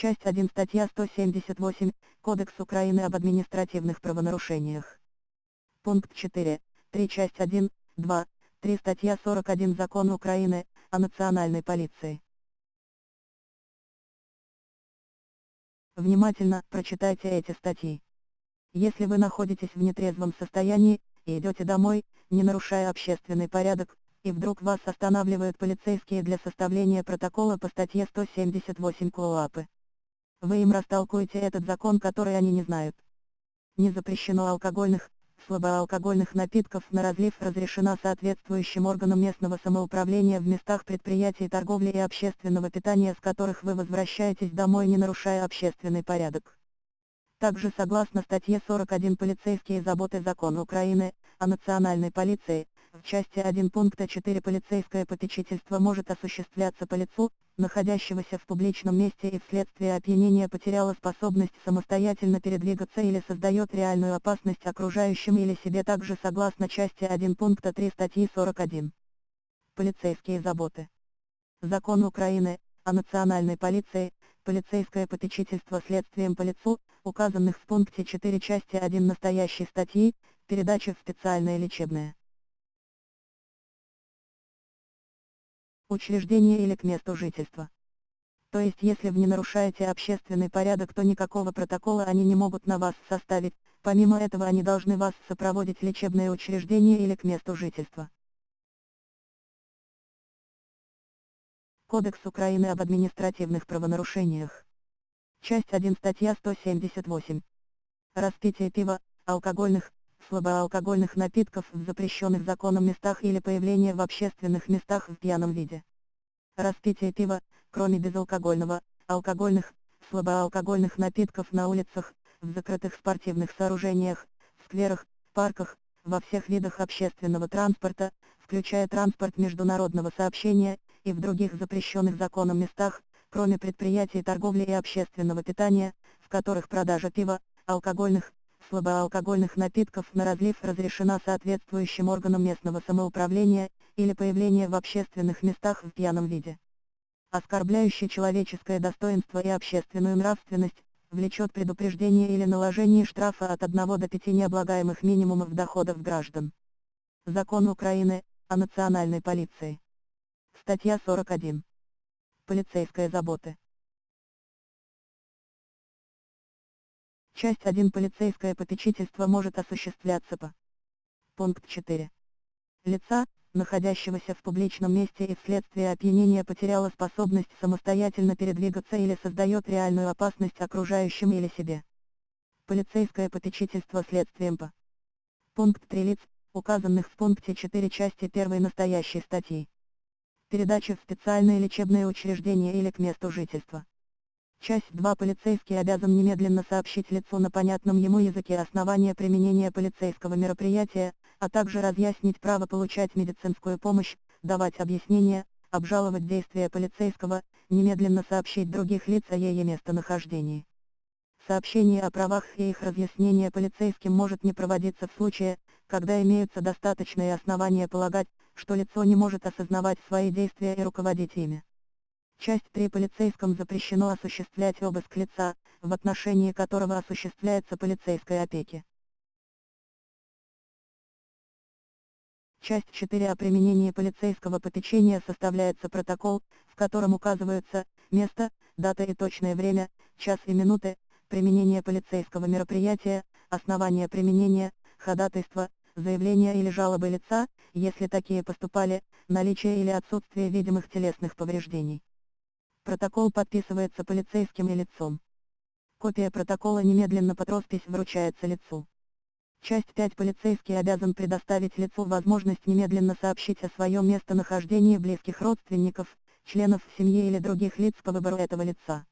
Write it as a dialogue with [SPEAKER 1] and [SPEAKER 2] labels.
[SPEAKER 1] Часть 1 статья 178, Кодекс Украины об административных правонарушениях. Пункт 4, 3 часть 1, 2, 3 статья 41 Закон Украины, о национальной полиции. Внимательно прочитайте эти статьи. Если вы находитесь в нетрезвом состоянии, и идете домой, не нарушая общественный порядок, и вдруг вас останавливают полицейские для составления протокола по статье 178 КОАПы. Вы им растолкуете этот закон, который они не знают. Не запрещено алкогольных, слабоалкогольных напитков на разлив разрешена соответствующим органам местного самоуправления в местах предприятий торговли и общественного питания, с которых вы возвращаетесь домой не нарушая общественный порядок. Также согласно статье 41 полицейские заботы закона Украины, о национальной полиции, в части 1 пункта 4 полицейское попечительство может осуществляться по лицу, находящегося в публичном месте и вследствие опьянения потеряла способность самостоятельно передвигаться или создает реальную опасность окружающим или себе также согласно части 1 пункта 3 статьи 41. Полицейские заботы. Закон Украины, о национальной полиции, полицейское попечительство следствием по лицу, указанных в пункте 4 части 1 настоящей статьи, передача в специальное лечебное учреждение или к месту жительства. То есть если вы не нарушаете общественный порядок, то никакого протокола они не могут на вас составить, помимо этого они должны вас сопроводить в лечебное учреждение или к месту жительства. Кодекс Украины об административных правонарушениях. Часть 1 статья 178. Распитие пива, алкогольных, слабоалкогольных напитков в запрещенных законом местах или появление в общественных местах в пьяном виде. Распитие пива, кроме безалкогольного, алкогольных, слабоалкогольных напитков на улицах, в закрытых спортивных сооружениях, скверах, парках, во всех видах общественного транспорта, включая транспорт международного сообщения, и в других запрещенных законом местах, кроме предприятий торговли и общественного питания, в которых продажа пива, алкогольных, слабоалкогольных напитков на разлив разрешена соответствующим органам местного самоуправления, или появление в общественных местах в пьяном виде. Оскорбляющий человеческое достоинство и общественную нравственность, влечет предупреждение или наложение штрафа от 1 до 5 необлагаемых минимумов доходов граждан. Закон Украины, о национальной полиции. Статья 41. Полицейская забота. Часть 1 Полицейское попечительство может осуществляться по. Пункт 4. Лица, находящегося в публичном месте и вследствие опьянения потеряла способность самостоятельно передвигаться или создает реальную опасность окружающим или себе. Полицейское попечительство следствием по. Пункт 3 лиц, указанных в пункте 4 части 1 настоящей статьи. Передача в специальное лечебное учреждение или к месту жительства. Часть 2 Полицейский обязан немедленно сообщить лицу на понятном ему языке основания применения полицейского мероприятия, а также разъяснить право получать медицинскую помощь, давать объяснения, обжаловать действия полицейского, немедленно сообщить других лиц о ее местонахождении. Сообщение о правах и их разъяснение полицейским может не проводиться в случае, когда имеются достаточные основания полагать, что лицо не может осознавать свои действия и руководить ими. Часть 3 полицейском запрещено осуществлять обыск лица, в отношении которого осуществляется полицейская опеки. Часть 4 о применении полицейского попечения составляется протокол, в котором указываются место, дата и точное время, час и минуты, применение полицейского мероприятия, основания применения, ходатайства, заявления или жалобы лица, если такие поступали, наличие или отсутствие видимых телесных повреждений. Протокол подписывается полицейским и лицом. Копия протокола немедленно под роспись вручается лицу. Часть 5 Полицейский обязан предоставить лицу возможность немедленно сообщить о своем местонахождении близких родственников, членов семьи или других лиц по выбору этого лица.